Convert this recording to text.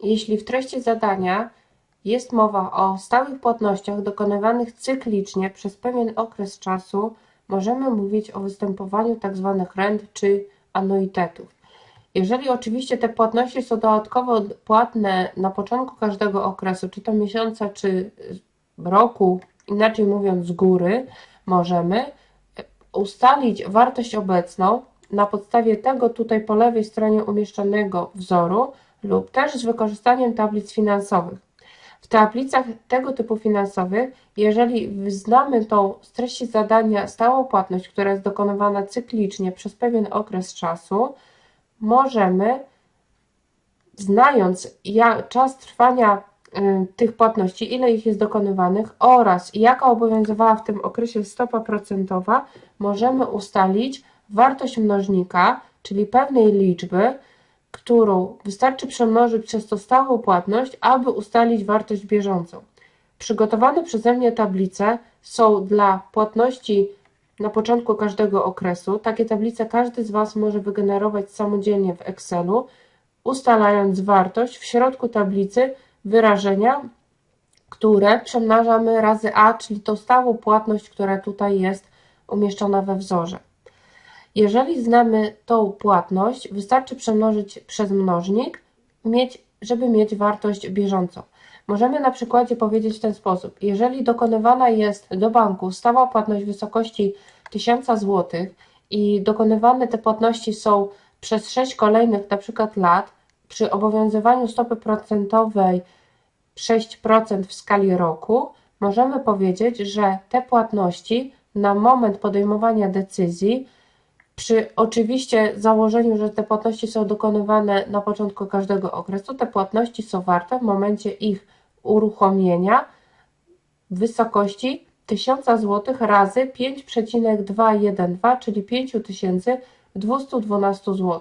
Jeśli w treści zadania jest mowa o stałych płatnościach dokonywanych cyklicznie przez pewien okres czasu, możemy mówić o występowaniu tzw. rent czy anuitetów. Jeżeli oczywiście te płatności są dodatkowo płatne na początku każdego okresu, czy to miesiąca, czy roku, inaczej mówiąc z góry, możemy ustalić wartość obecną na podstawie tego tutaj po lewej stronie umieszczonego wzoru lub też z wykorzystaniem tablic finansowych. W tablicach tego typu finansowych, jeżeli znamy tą z treści zadania stałą płatność, która jest dokonywana cyklicznie przez pewien okres czasu, możemy, znając czas trwania y, tych płatności, ile ich jest dokonywanych oraz jaka obowiązywała w tym okresie stopa procentowa, możemy ustalić wartość mnożnika, czyli pewnej liczby, którą wystarczy przemnożyć przez tą stałą płatność, aby ustalić wartość bieżącą. Przygotowane przeze mnie tablice są dla płatności na początku każdego okresu. Takie tablice każdy z Was może wygenerować samodzielnie w Excelu, ustalając wartość w środku tablicy wyrażenia, które przemnażamy razy a, czyli tą stałą płatność, która tutaj jest umieszczona we wzorze. Jeżeli znamy tą płatność, wystarczy przemnożyć przez mnożnik, żeby mieć wartość bieżącą. Możemy na przykładzie powiedzieć w ten sposób. Jeżeli dokonywana jest do banku stała płatność w wysokości 1000 zł i dokonywane te płatności są przez 6 kolejnych na przykład lat, przy obowiązywaniu stopy procentowej 6% w skali roku, możemy powiedzieć, że te płatności na moment podejmowania decyzji przy oczywiście założeniu, że te płatności są dokonywane na początku każdego okresu, te płatności są warte w momencie ich uruchomienia w wysokości 1000 zł razy 5,212, czyli 5212 zł.